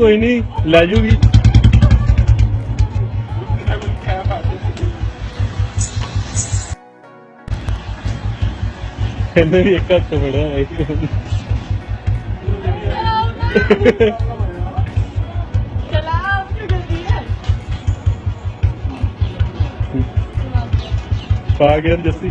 ਕੋਈ ਨਹੀਂ ਲੈ ਜੂਗੀ। ਇਹਨੇ ਵੀ ਇੱਕ ਹੱਥ ਫੜਿਆ ਹੈ। ਪਾ ਗਿਆ ਜੱਸੀ